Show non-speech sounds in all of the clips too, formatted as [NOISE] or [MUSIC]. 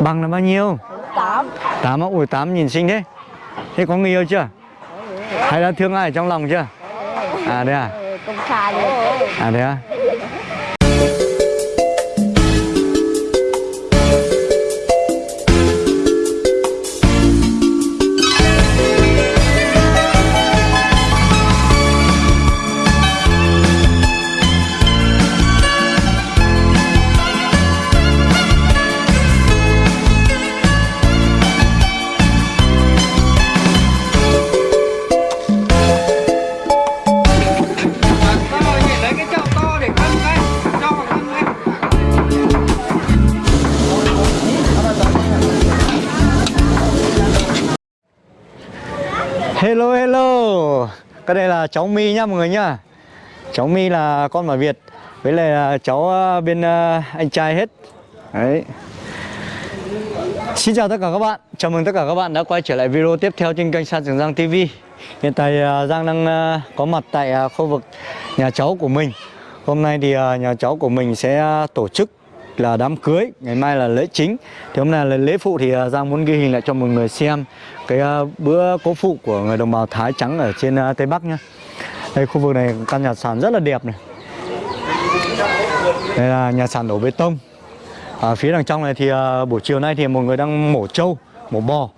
Bằng là bao nhiêu? tám 8 á? Ui 8 nhìn xinh thế Thế có người yêu chưa? Hay là thương ai ở trong lòng chưa? À đây à? công khai luôn À thế à? Hello hello. Cái đây là cháu My nhá, mọi người nhá. Cháu My là con bà Việt, Với lại là cháu ờ, bên ờ, anh trai hết. Đấy. Xin chào tất cả các bạn. Chào mừng tất cả các bạn đã quay trở lại video tiếp theo trên kênh San Trường Giang TV Hiện tại ờ, Giang đang có mặt tại khu vực nhà cháu của mình. Hôm nay thì nhà cháu của mình sẽ tổ chức là đám cưới, ngày mai là lễ chính. Thì hôm nay là lễ phụ thì à, Giang muốn ghi hình lại cho mọi người xem cái à, bữa cố phụ của người đồng bào Thái trắng ở trên à, Tây Bắc nhá. Đây, khu vực này căn nhà sàn rất là đẹp này. Đây là nhà sàn đổ bê tông. Ở phía đằng trong này thì buổi chiều nay thì một người đang mổ trâu, mổ bò.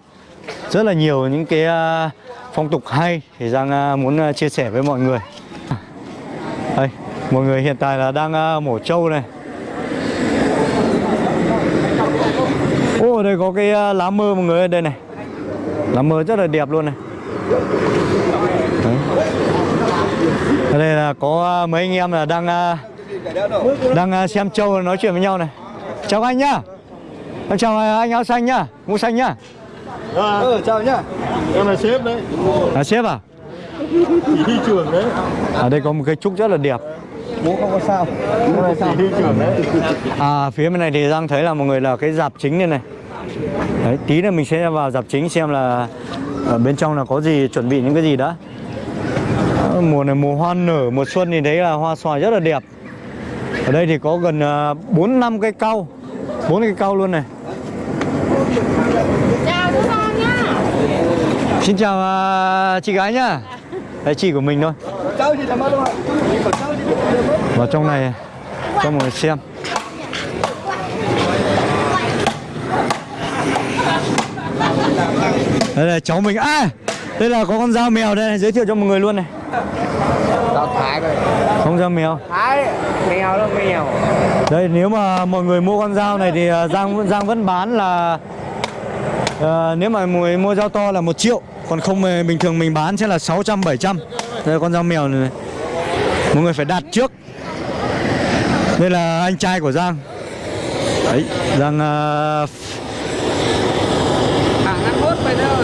Rất là nhiều những cái phong tục hay thì Giang muốn chia sẻ với mọi người. Đây, mọi người hiện tại là đang mổ trâu này. Ô ở đây có cái uh, lá mơ mọi người ở đây này Lá mơ rất là đẹp luôn này Đấy. Ở đây là có uh, mấy anh em là đang uh, đang xem trâu nói chuyện với nhau này Chào anh nhá Em chào anh áo xanh nhá Mũ xanh nhá Ừ, chào nhá. Em là sếp đấy. à, Sếp à Chỉ huy trưởng đấy. Ở đây có một cái trúc rất là đẹp Bố không có sao. Là chỉ huy trưởng đấy. À phía bên này thì Giang thấy là mọi người là cái dạp chính đây này. Đấy, tí nữa mình sẽ vào dạp chính xem là ở bên trong là có gì chuẩn bị những cái gì đã. Ờ, mùa này mùa hoa nở mùa xuân thì đấy là hoa xoài rất là đẹp. Ở đây thì có gần uh, 4 năm cây cau bốn cây cau luôn này. Chào chú con nhá. Xin chào chị gái nhá. Đây chị của mình thôi. Cháu gì làm vào trong này cho mọi người xem. Đây là cháu mình. À đây là có con dao mèo đây này, giới thiệu cho mọi người luôn này. Tao thái rồi. Không dao mèo. Thái Mèo đó mèo. Đây nếu mà mọi người mua con dao này thì à, Giang Giang vẫn bán là à, nếu mà mọi người mua dao to là một triệu còn không bình thường mình bán sẽ là 600 700 đây là con dao mèo này, này mọi người phải đặt trước. Đây là anh trai của Giang. Đấy Giang à, Cả ngăn hốt vậy đó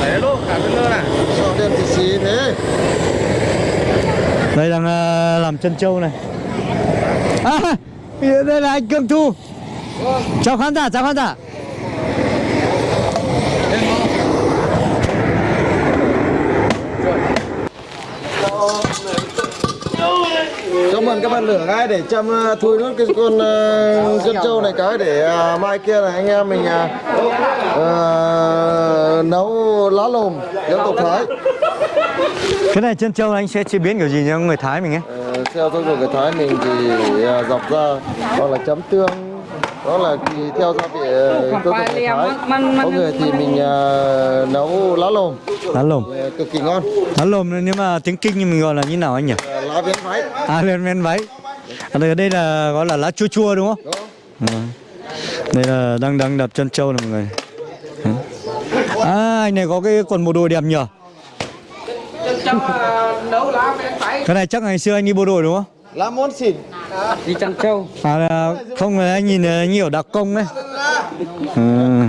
Đấy luôn cả bên lơ này cho đêm thì xí thế? đây đang uh, làm chân trâu này. À, đây là anh Cương Thu. Chào khán giả chào khán giả. Cho mần các bạn lửa cái để chăm uh, thui nốt cái con uh, dân trâu này cái để uh, mai kia là anh em mình uh, uh, nấu lá lồm dân tộc Thái. cái này chân trâu anh sẽ chế biến kiểu gì cho người Thái mình ấy Ờ, theo tục của Thái mình thì uh, dọc ra hoặc là chấm tương đó là theo gia vị tục của Thái. Có người thì mình uh, nấu lá lồm lá lồm uh, cực kỳ ngon. lá lồm nếu mà tiếng kinh thì mình gọi là như nào anh nhỉ Uh, lá viếng váy. à lên men váy à, đây, là gọi là lá chua chua đúng không. Ừ. đây là đang đang đập chân trâu này mọi người à anh này có cái quần bộ đồ đẹp nhỉ lá cái này chắc ngày xưa anh đi bộ đội đúng không Lá món xỉn. Đi chăn trâu à không là anh nhìn nhiều đặc công đấy ừ.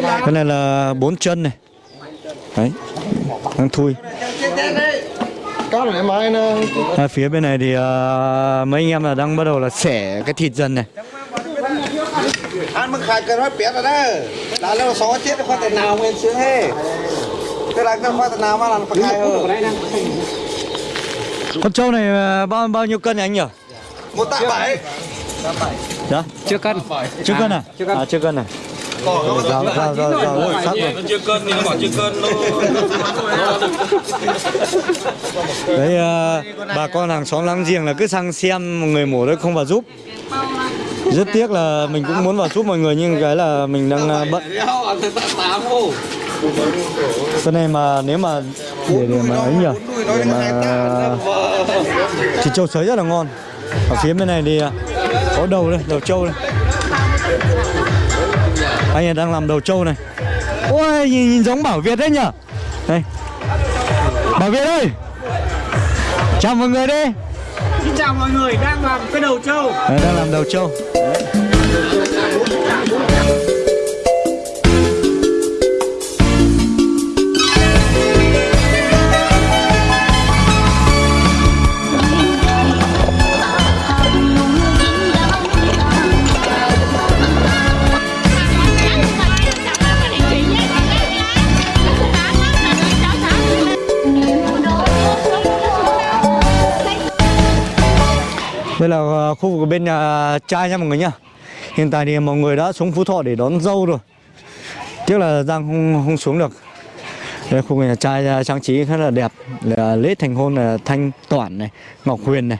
cái này là bốn chân này đấy đang thui à, phía bên này thì à, mấy anh em là đang bắt đầu là xẻ cái thịt dần này Ăn mức khai cân hết biết rồi đó. Là lâu xó chết khoa tiền nào nguyên xưa thế. cái là cái khoa tiền nào mà làm phải khai hơn. con trâu này à, bao bao nhiêu cân nhỉ anh nhỉ một tạ bảy. Dạ. Chưa cân. Chưa cân à? chưa cân. À chưa cân à? Rào rào rào rào rất sắc rồi. Chưa cân thì nó bảo chưa cân Đấy ờ, bà con hàng xóm láng giềng là cứ sang xem người mổ đấy không vào giúp. Rất tiếc là mình cũng muốn vào giúp mọi người nhưng cái là mình đang ờ, bận. ô. Cái này mà nếu mà để, để mà ấy nhỉ Để mà thịt trâu sới rất là ngon Ở phía bên này thì có đầu đây, đầu trâu đây. Anh ấy đang làm đầu trâu này. Ôi nhìn, nhìn giống Bảo Việt đấy nhỉ Đây. Bảo Việt ơi. Chào mọi người đi. Xin chào mọi người đang làm cái đầu trâu. Đấy, đang làm đầu trâu Đây là ờ, khu vực bên nhà trai nha mọi người nhá. Hiện tại thì mọi người đã xuống Phú Thọ để đón dâu rồi. Tiếc là Giang không, không xuống được. Đây khu vực nhà trai trang trí khá là đẹp. Là Lễ thành hôn là Thanh Toản này Ngọc Huyền này.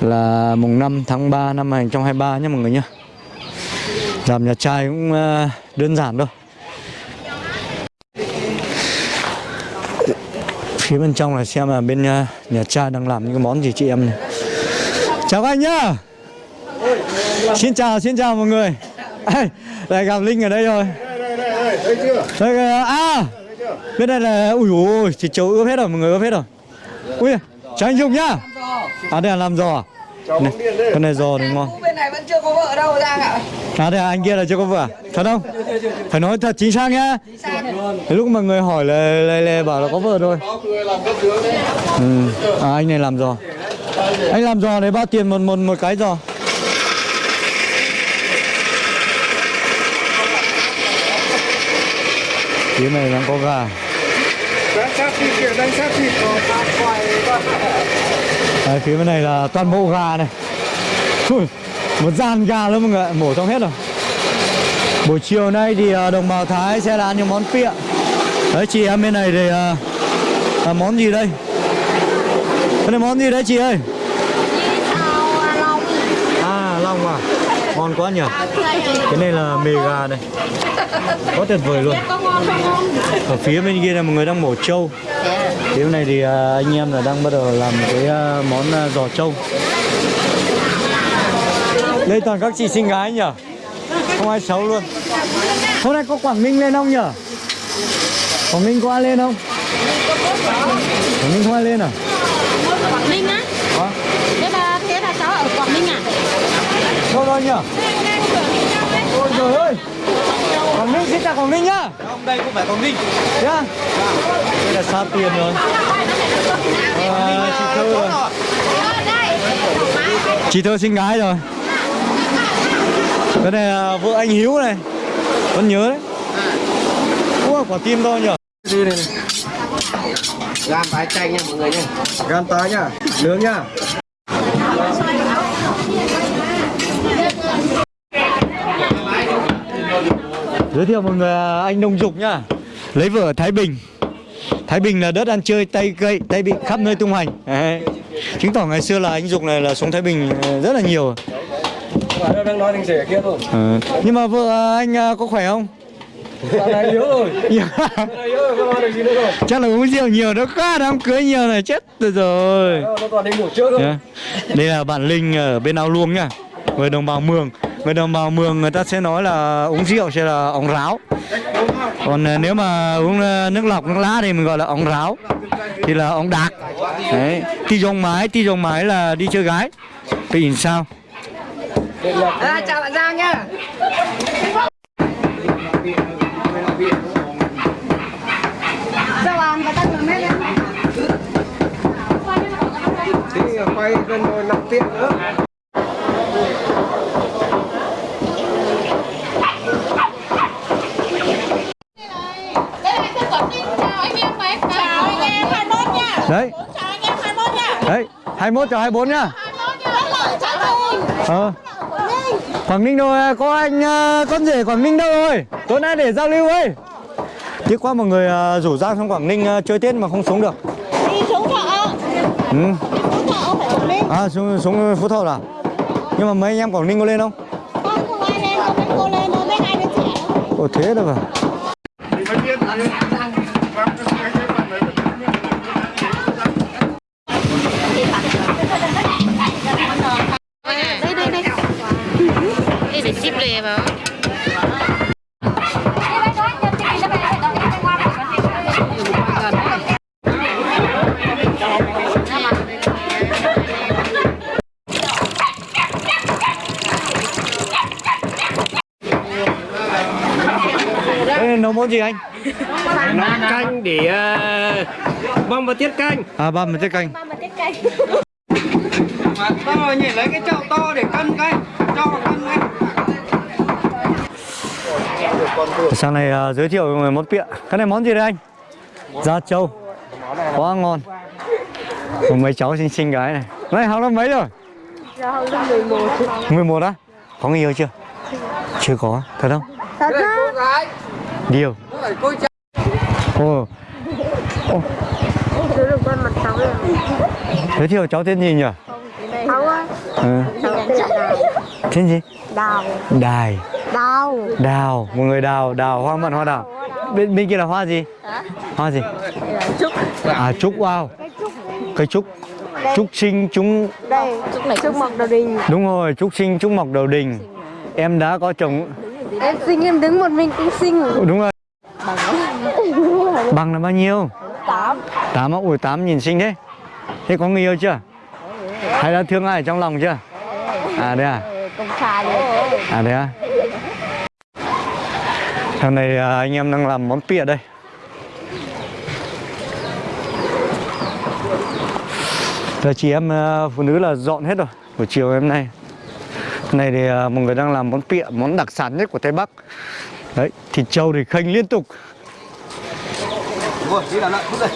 Là mùng 5 tháng 3 năm 2023 nhá mọi người nhá. Làm nhà trai cũng ờ, đơn giản thôi. Phía bên trong là xem là bên ờ, nhà, nhà trai đang làm những cái món gì chị em này. Chào anh nhá Xin chào, xin chào mọi người Ê, Lại gặp Linh ở đây rồi đây kìa, À Bên đây là, ui ui, thịt trâu ướp hết rồi, mọi người ướp hết rồi Ui, chào anh Dung nhá À đây là làm giò à này, Cái này giò thì ngon bên này vẫn chưa có vợ đâu Giang ạ À đây là anh kia là chưa có vợ à? Thật không? Phải nói thật chính xác nhá Lúc mà người hỏi là, là, là bảo là có vợ thôi ừ. À anh này làm giò anh làm giò này bao tiền một, một, một cái giò? Phía này đang có gà thịt thịt Đấy, phía bên này là toàn bộ gà này Ui, Một gian gà luôn mọi người mổ xong hết rồi Buổi chiều nay thì à, đồng bào Thái sẽ là ăn những món pịa Đấy chị em bên này thì à, à món gì đây? Cái này món gì đấy chị ơi? À long. À Ngon quá nhỉ. Cái này là mề gà này. Quá tuyệt vời luôn. Ở phía bên kia là một người đang mổ trâu. Phía bên này thì à, anh em là đang bắt đầu làm cái à, món à, giò trâu. Đây toàn các chị xinh gái nhỉ? Không ai xấu luôn. Hôm nay có Quảng Ninh lên không nhỉ? Quảng Ninh có ai lên không? Quảng Ninh không ai lên à Quảng Ninh á Hả? Thế là, thế là cháu ở Quảng Ninh à Rồi nhỉ? Ôi trời ơi! Quảng Ninh xin chào Quảng Ninh nhá! Không, đây không phải Quảng Ninh. Nhá Đây là xa tiền rồi. À, Chị Thơ rồi. Chị Thơ xinh gái rồi. Cái này là vợ anh Hiếu này. Vẫn nhớ đấy. Ủa quả tim to nhỉ Đi này. Gan tái chanh nha mọi người nha gan tái nhá nướng nhá Giới thiệu mọi người à, anh Nông Dục nhá Lấy vợ ở Thái Bình Thái Bình là đất ăn chơi Tây cây Tây bị khắp nơi tung hành Đấy. Chứng tỏ ngày xưa là anh Dục này là xuống Thái Bình ờ, rất là nhiều đang nói rể kia thôi Ờ. Nhưng mà vợ à, anh à, có khỏe không? Dạo này yếu rồi [LAUGHS] Dạ. Chắc là uống rượu nhiều nó quá đám cưới nhiều này chết rồi rồi Nó còn đi ngủ trước thôi Nhá. Đây là bạn Linh ở bên ao luông nhá Người đồng bào Mường. Người đồng bào Mường người ta sẽ nói là uống rượu sẽ là ống ráo. Còn à, nếu mà uống à, nước lọc, nước lá thì mình gọi là ống ráo. Thì là ống đạc. Đấy. Ti dòng mái, ti dòng mái là đi chơi gái. Thì nhìn sao? À, Chào bạn Giang nhá. Quay bên ngồi nằm tiện nữa Đây là anh Quảng Ninh Chào anh em mấy Chào anh em 21 nha Đấy Chào anh em 21 nha Đấy 21 cho 24 nhá. 21 nha Rất là chào mừng Ờ. Quảng Ninh đâu à? có anh à, con rể Quảng Ninh đâu rồi? Tối nay để giao lưu ấy. Tiếc quá mọi người à, rủ Giang sang Quảng Ninh chơi Tết mà không xuống được. Đi xuống thọ ừ. Xuống thọ phải Quảng Ninh. À xuống xuống Phú Thọ à nhưng mà mấy anh em Quảng Ninh có lên không? Không ai lên, có mấy cô lên thôi, mấy hai đứa trẻ ồ thế được à món gì anh? Canh để uh, băm và tiết canh. À ba mình tiết canh. Mà to nhỉ lấy cái chậu to để cân canh cho vào cân canh Sang này à, giới thiệu về món pịa. Cái này món gì đây anh? Da trâu Quá ngon. Có mấy cháu xinh xinh gái này. Này học lớp mấy rồi? Dạ, học lớp 11 11 á? Có người yêu chưa? Chưa. Có, thật không? Thật á Điều. Ồ. Được con mặt cháu tên gì nhỉ? Cháu á Ừ. Tên gì? Đào Đài. Đào. Đào, một người đào, đào, hoa mận hoa đào. Bên, bên kia là hoa gì? Hoa gì? Trúc À trúc, wow. Cây trúc. Trúc sinh chúng Đây. Trúc mọc đầu đình Đúng rồi, trúc sinh trúc mọc đầu đình. Em đã có chồng Em sinh em đứng một mình cũng sinh Ồ, Đúng rồi Bằng là bao nhiêu? Tám 8 á? Ui 8 nhìn xinh thế Thế có người yêu chưa? Hay đã thương ai ở trong lòng chưa? À đây à? Công khai đấy À đây à? Thằng này à, anh em đang làm món pịa đây Giờ chị em à, phụ nữ là dọn hết rồi Buổi chiều hôm nay Này thì à, mọi người đang làm món pịa Món đặc sản nhất của Tây Bắc. Đấy, thịt trâu thì khênh liên tục. Đây.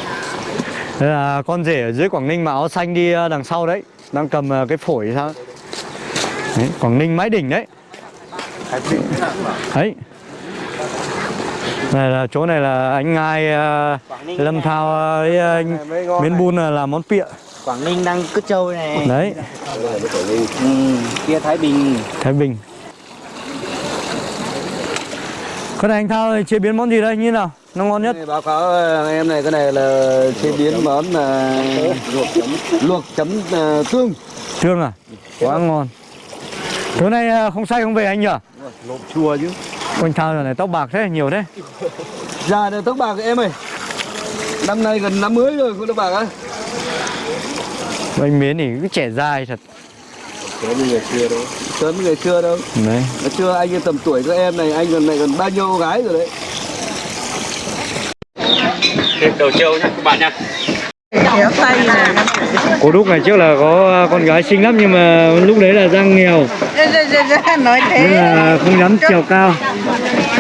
Là con rể ở dưới Quảng Ninh mà áo xanh đi ờ, đằng sau đấy Đang cầm ờ, cái phổi sao? Đấy, Quảng Ninh mái đỉnh đấy. Đấy. Này là chỗ này là anh Ngai ờ, Lâm Thao với anh Miến Bun là làm món pịa Quảng Ninh đang cứt trâu này. Đấy, ừ, kia Thái Bình. Thái Bình. Cái này anh Thao chế biến món gì đây, như nào? Nó ngon nhất. Báo cáo ờ, em này cái này là chế biến món là luộc chấm. luộc chấm ờ, tương. Thương à? Quá ngon. Tối nay ờ, không say không về anh nhỉ? lộn chua chứ. Anh Thao giờ này tóc bạc thế, nhiều thế. Già được tóc bạc em ơi. Năm nay gần năm mới rồi con tóc bạc á Anh Miến thì cứ trẻ dai thật. Sớm như ngày xưa đâu. Sớm như ngày xưa đâu. Đấy. Ngày xưa anh tầm tuổi các em này anh còn này còn bao nhiêu cô gái rồi đấy. Thêm đầu trâu nhá các bạn nha Cô Đúc ngày trước là có con gái xinh lắm nhưng mà lúc đấy là Giang nghèo. Nói Nên là không dám trèo cao.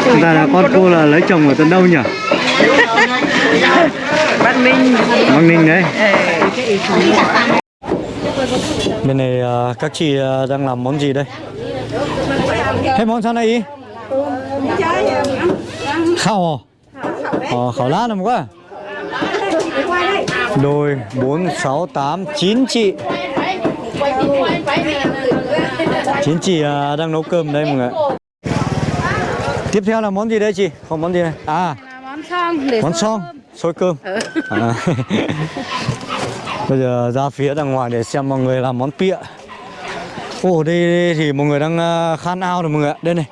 Chúng ta là con cô là lấy chồng ở tận đâu nhỉ? Văn Minh Bắc Ninh đấy Bên này ờ, các chị ờ, đang làm món gì đây? Thế món sao này ý? Khảo à? Ờ, khảo lá làm quá Đôi 4, 6, 8, 9 chị 9 chị ờ, đang nấu cơm đây mọi người. Tiếp theo là món gì đây chị? Còn món gì này? À Món xong để món xong xôi cơm à. [LAUGHS] bây giờ ra phía đằng ngoài để xem mọi người làm món pịa. Ồ đây, đây thì mọi người đang à, khan ao rồi mọi người ạ. Đây này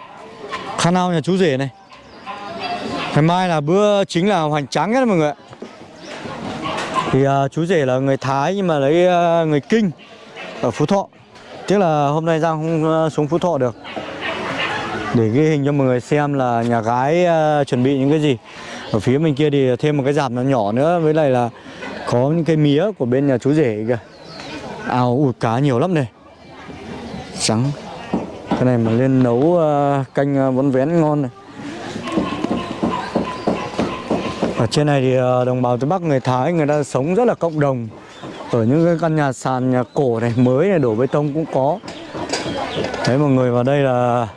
khan ao nhà chú rể này. Ngày mai là bữa chính là hoành tráng nhất mọi người ạ. Thì uh, chú rể là người thái nhưng mà lấy uh, người kinh ở phú thọ. Tiếc là hôm nay giang không uh, xuống phú thọ được. Để ghi hình cho mọi người xem là nhà gái uh, chuẩn bị những cái gì. Ở phía bên kia thì thêm một cái giảm nó nhỏ nữa với lại là có những cái mía của bên nhà chú rể kìa. Ao ủi cá nhiều lắm này trắng. Cái này mà lên nấu uh, canh ờ, bún vén ngon này. Ở trên này thì ờ, đồng bào Tây Bắc người Thái người ta sống rất là cộng đồng. Ở những cái căn nhà sàn nhà cổ này mới này đổ bê tông cũng có. Đấy mọi người vào đây là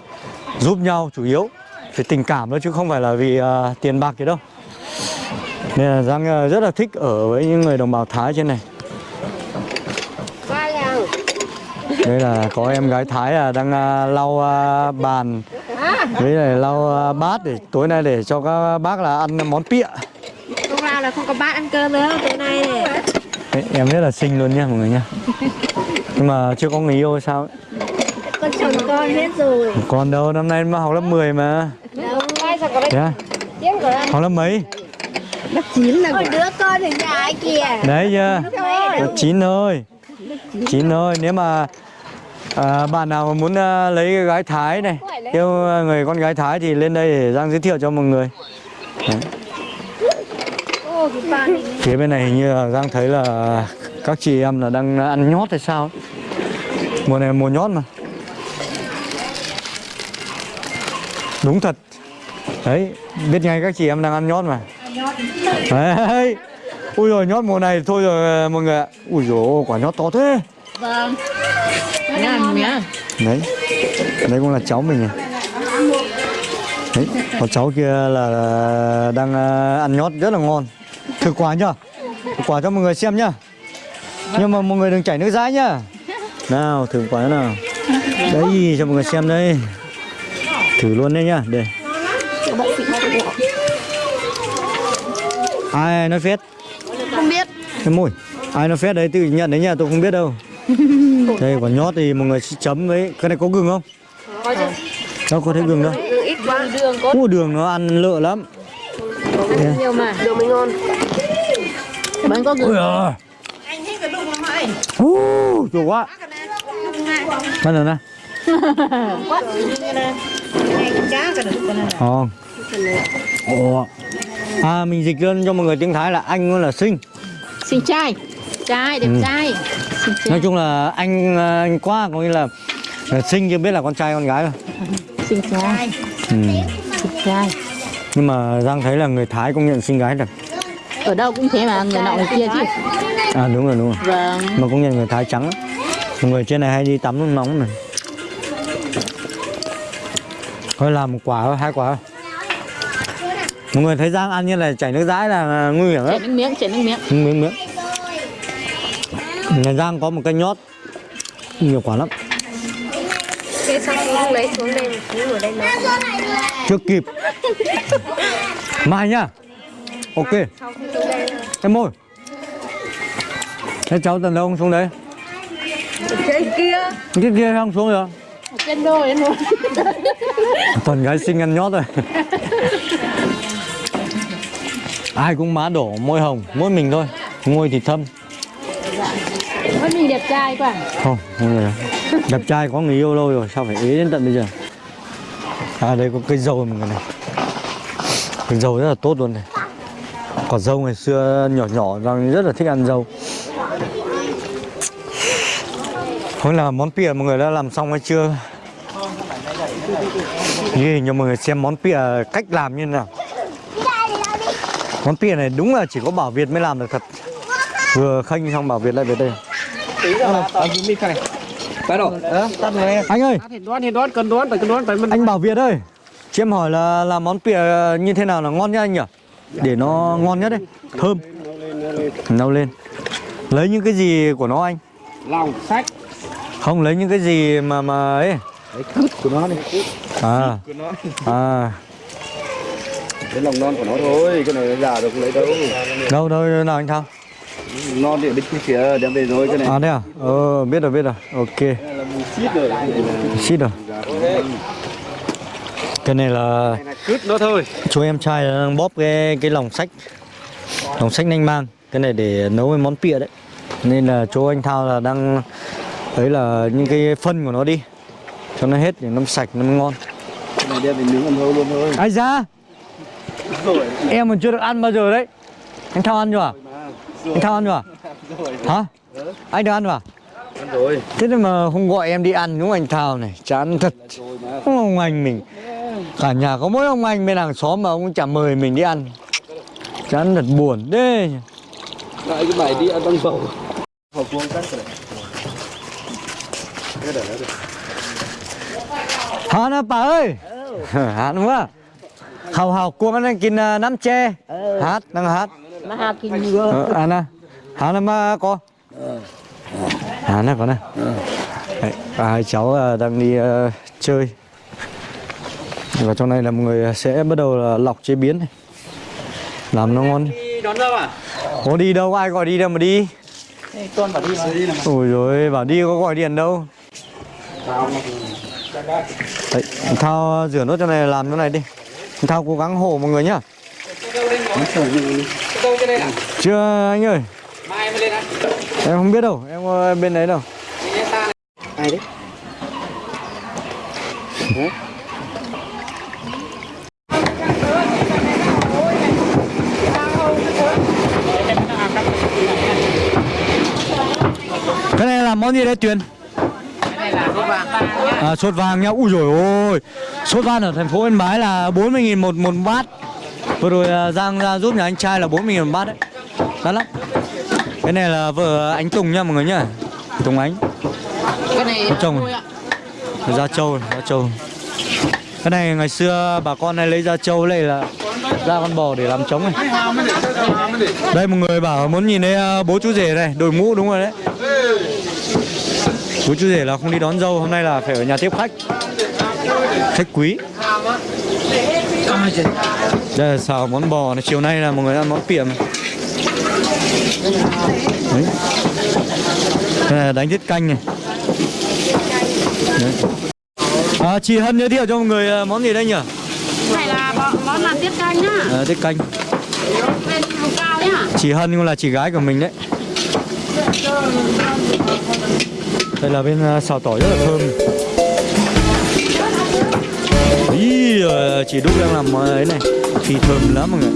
giúp nhau chủ yếu. Phải tình cảm thôi chứ không phải là vì uh, tiền bạc gì đâu. Nên là Giang à, rất là thích ở với những người đồng bào Thái trên này. Đây là có em gái Thái à, đang à, lau à, bàn. Với lại lau à, bát để tối nay để cho các bác là ăn món pịa. Hôm nào là không có bát ăn cơm nữa tối nay này Đấy, Em rất là xinh luôn nha mọi người nha. Nhưng mà chưa có người yêu sao ấy. Con chồng con hết rồi. Còn đâu năm nay mà học lớp 10 mà. Đâu ai sao có đấy à? Tiếng của Học lớp mấy? Ôi đứa con thì nhà ai kìa. Đấy chưa? Lớp 9 thôi 9 thôi Nếu mà à, bạn nào mà muốn à, lấy cái gái Thái này Yêu à, người con gái Thái thì lên đây để Giang giới thiệu cho mọi người. Đấy. Ô cái bàn này. Phía bên này hình như là Giang thấy là các chị em là đang ăn nhót hay sao ấy. Mùa này mùa nhót mà. Đúng thật. Đấy, biết ngay các chị em đang ăn nhót mà Đấy Ui rồi nhót mùa này thôi rồi mọi người ạ. Ui dồi quả nhót to thế. Vâng. Ngon nhá. Đấy Đấy cũng là cháu mình này Đấy, có cháu kia là đang ờ, ăn nhót rất là ngon. Thử quả nhá. Thử quả cho mọi người xem nhá. Nhưng mà mọi người đừng chảy nước dãi nhá. Nào thử quả nào. Đấy cho mọi người xem đây. Thử luôn đây nhá Đây Ai nói phết? Không biết. Cái môi. Ai nó phết đấy tự nhận đấy nha tôi không biết đâu. [LAUGHS] Đây quả nhót thì mọi người sẽ chấm với cái này có gừng không? Có chứ. Đâu có thấy gừng đâu. Ít quá. Đường có. Ủa, đường nó ăn lợ lắm. Đây. nhiều mà. Đường mới ngon. Bán có ui à Anh thích cái đụng lắm anh uh, chua quá. Bắt đầu nè này Ồ. À mình dịch lên cho mọi người tiếng Thái là anh là sinh. Xinh trai Trai, đẹp Ừ. trai Xinh trai Nói chung là anh ờ, anh qua có nghĩa là, là sinh chưa biết là con trai con gái rồi. Xinh trai Ừ. Xinh trai Nhưng mà Giang thấy là người Thái công nhận sinh gái thật. Ở đâu cũng thế mà, người nọ người kia chứ À đúng rồi đúng rồi. Vâng Mà công nhận người Thái trắng người trên này hay đi tắm nước nóng này. Thôi làm một quả thôi, hai quả thôi. Mọi người thấy Giang ăn như là chảy nước dãi là nguy hiểm Chảy lắm. nước miếng, chảy nước miếng. Miếng miếng. Nhà giang có một cây nhót nhiều quả lắm. Thế xong không lấy xuống đây một tí ngồi đây nó chưa kịp. Mai nhá. Ok. Em ơi. Thế cháu tần đâu không xuống đấy? Trên kia. Cái kia không xuống rồi. Trên đôi đến luôn toàn gái xinh ăn nhót rồi [LAUGHS] ai cũng má đổ môi hồng mỗi mình thôi. Môi thì thâm. Mỗi mình đẹp trai quá. Không không người đẹp trai có người yêu lâu rồi sao phải ế đến tận bây giờ? À đây có cây dâu người này. Cây dâu rất là tốt luôn này. Quả dâu ngày xưa nhỏ nhỏ rằng rất là thích ăn dâu. Không là món pìa mọi người đã làm xong hay chưa? Như cho mọi người xem món pìa cách làm như thế nào món pìa này đúng là chỉ có bảo Việt mới làm được thật. Vừa khênh xong bảo Việt lại về đây. Ở dưới mic này. Bắt đầu. anh ơi. Anh Bảo Việt ơi Chị em hỏi là làm món pìa như thế nào là ngon nhất anh nhỉ? Để nó ngon nhất đấy. Thơm. Nấu lên. Lấy những cái gì của nó anh? lòng sách. Không lấy những cái gì mà mà ấy. Cái cứt của nó này À. À Cái lòng non của nó thôi, cái này nó già rồi không lấy đâu. Đâu đâu nào anh Thao Non thì ở bên kia đem về rồi cái này. À đây à? Ờ biết rồi biết rồi Ok là mùi xít rồi. Cái này là Xít rồi Cái này là này là cứt nó thôi chú em trai đang bóp cái cái lòng sách Lòng sách nanh mang Cái này để nấu cái món pịa đấy Nên là chú anh Thao là đang Đấy là những cái phân của nó đi Cho nó hết để nó sạch nó mới ngon cái này đem về nướng ăn thôi luôn thôi. Ai ra Em còn chưa được ăn bao giờ đấy Anh Thao ăn chưa à? Anh Thao ăn chưa à? Hả? Anh được ăn chưa à? Ăn rồi. Thế mà không gọi em đi ăn đúng không anh Thao này Chán thật Không ông anh mình Cả nhà có mỗi ông anh bên hàng xóm mà ông chả mời mình đi ăn Chán thật buồn đấy Lại cái bài đi ăn băng bầu. Hộp vuông cắt rồi. Hả nó bà ơi hả đúng không hào hào cuồng anh kín uh, nắm tre hát đang hát. Nó hát ngựa. ờ, à nè. Hả nó mà có. Hả nó có nè. Đấy, hai cháu ờ, đang đi ờ, chơi. Và trong này là mọi người sẽ bắt đầu là lọc chế biến này. Làm nó ngon. Đi đón dâu à? có đi đâu ai gọi đi đâu mà đi. Con bảo đi mà. ôi rồi bảo đi có gọi điện đâu. Đấy, thao rửa nốt cho này làm chỗ này đi thao cố gắng hộ mọi người nhá chưa anh ơi Mai mới lên á. em không biết đâu em ờ, bên đấy đâu. Ai đấy? cái này là món gì đấy tuyền Cái này là sốt vàng. à sốt vàng nhá ui rồi ôi sốt vàng ở thành phố yên bái là 40.000 một một bát vừa rồi à, giang ra giúp nhà anh trai là 40.000 một bát đấy. Đắt lắm. Cái này là vợ anh tùng nha mọi người nhá. Tùng ánh. Cái này Có chồng. À? da trâu da trâu cái này ngày xưa bà con này lấy da trâu này là da con bò để làm trống này. Đây một người bảo muốn nhìn thấy à, bố chú rể này đội mũ đúng rồi đấy. Bố chú rể là không đi đón dâu hôm nay là phải ở nhà tiếp khách khách quý đây là xào món bò này chiều nay là mọi người ăn món piệm này. đấy đây là đánh tiết canh này đấy. À, chị Hân giới thiệu cho mọi người à, món gì đây nhỉ? Này là món làm tiết canh nhá. À, tiết canh. Vùng cao. Chị Hân cũng là chị gái của mình đấy. Đây là bên à, xào tỏi rất là thơm. Ý, chị Đúc đang làm món ấy này, thì thơm lắm mọi người.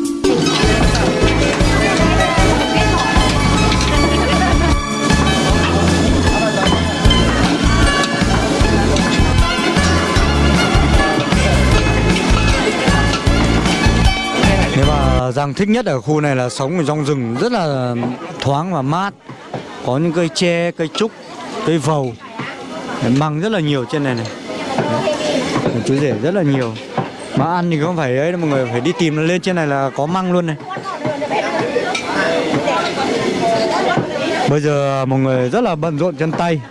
Nếu mà Giang thích nhất ở khu này là sống ở trong rừng rất là thoáng và mát Có những cây tre, cây trúc, cây vầu Măng rất là nhiều trên này này Đấy. Chú rể rất là nhiều mà ăn thì không phải ấy mọi người phải đi tìm lên trên này là có măng luôn này. Bây giờ mọi người rất là bận rộn chân tay,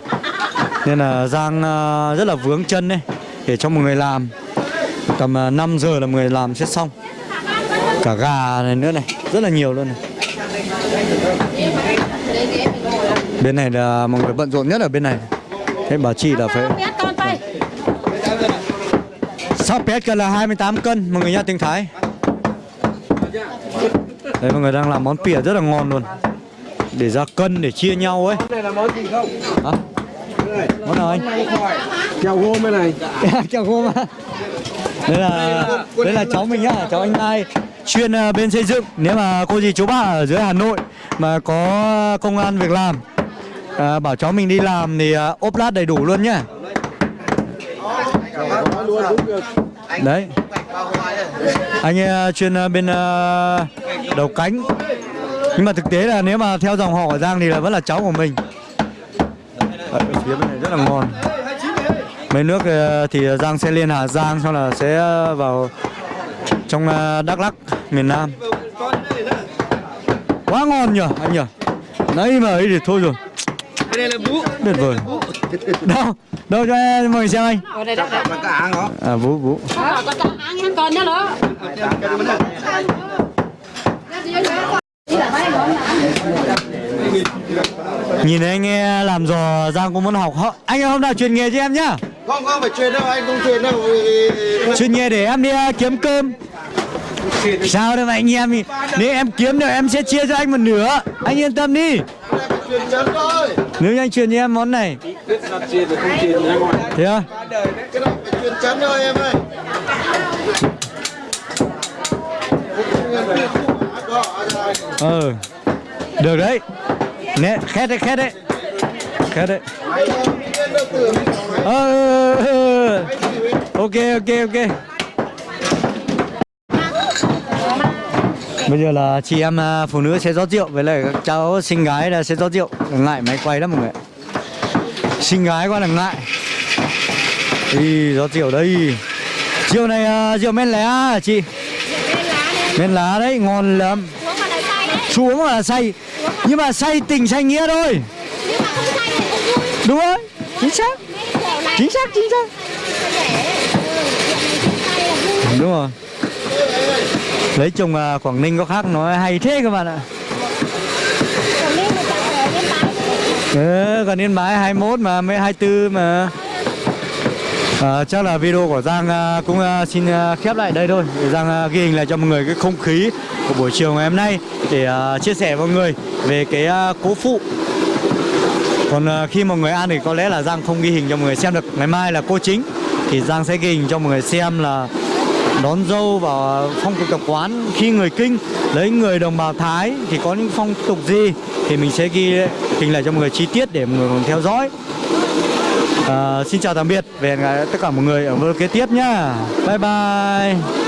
Nên là Giang à, rất là vướng chân đấy Để cho mọi người làm. Tầm à, 5 giờ là mọi người làm sẽ xong. Cả gà này nữa này, rất là nhiều luôn này. Bên này là mọi người bận rộn nhất ở bên này. Thế bà chị là phải Sắp pet cân là 28 cân mọi người nhá tiếng thái. Đấy mọi người đang làm món pỉa rất là ngon luôn. Để ra cân để chia nhau ấy. Món này là món gì không? Hả? món nào anh? Chào hôm bên này. chào cô mà đây là đây là cháu mình nhá cháu anh Mai chuyên ờ, bên xây dựng. Nếu mà cô dì chú bác ở dưới Hà Nội mà có công an việc làm à, bảo cháu mình đi làm thì à, ốp lát đầy đủ luôn nhá đấy. Anh ờ, chuyên ờ, bên ờ, đầu cánh. Nhưng mà thực tế là nếu mà theo dòng họ của Giang thì là vẫn là cháu của mình. Ở phía bên này rất là ngon. Mấy nước ờ, thì Giang sẽ lên Hà Giang xong là sẽ ờ, vào trong ờ, Đắk Lắk miền Nam. Quá ngon nhở anh nhở nãy mà ấy thì thôi rồi. Này là bú. tuyệt vời. Đâu đâu cho em mời xem anh. Ở đây đó. à vũ vũ. Ờ, nhìn thấy anh nghe làm giò Giang cũng muốn học. Họ- anh hôm nào truyền nghề cho em nhá. Không, không phải truyền đâu, anh không truyền đâu. Truyền nghề để em đi ờ, kiếm cơm. Sao đâu mà anh em thì nếu em kiếm được em sẽ chia cho anh một nửa. Anh yên tâm đi nếu như anh truyền cho em món này. Biết thế à? Cái này phải truyền chắn thôi em ơi ừ được đấy. Nè, khét đấy khét đấy. Khét đấy. Ờ. ờ, ờ, ờ. ok ok ok. Bây giờ là chị em à, phụ nữ sẽ rót rượu với lại các cháu xinh gái là sẽ rót rượu. Ngại máy quay lắm mọi người xinh gái quá là ngại. Ý, gió rượu đây. Rượu này à, rượu men lá à chị? Men lá đấy, ngon lắm. Xuống là say. Nhưng mà say tình say nghĩa thôi. Vui. Đúng rồi, chính xác. Chính xác, chính xác. Đúng rồi Lấy chồng à, Quảng Ninh có khác nó hay thế các bạn ạ. Ờ, ừ, còn Yên Bái 21 mà mới 24 mà. À, chắc là video của Giang à, cũng à, xin à, khép lại đây thôi. Để Giang à, ghi hình lại cho mọi người cái không khí của buổi chiều ngày hôm nay để à, chia sẻ với mọi người về cái à, cố phụ. Còn à, khi mọi người ăn thì có lẽ là Giang không ghi hình cho mọi người xem được. Ngày mai là cô chính thì Giang sẽ ghi hình cho mọi người xem là đón dâu và phong tục tập quán. Khi người kinh lấy người đồng bào thái thì có những phong tục gì thì mình sẽ ghi hình lại cho mọi người chi tiết để mọi người cùng theo dõi. À, xin chào tạm biệt về tất cả mọi người ở video kế tiếp nhá. Bye bye.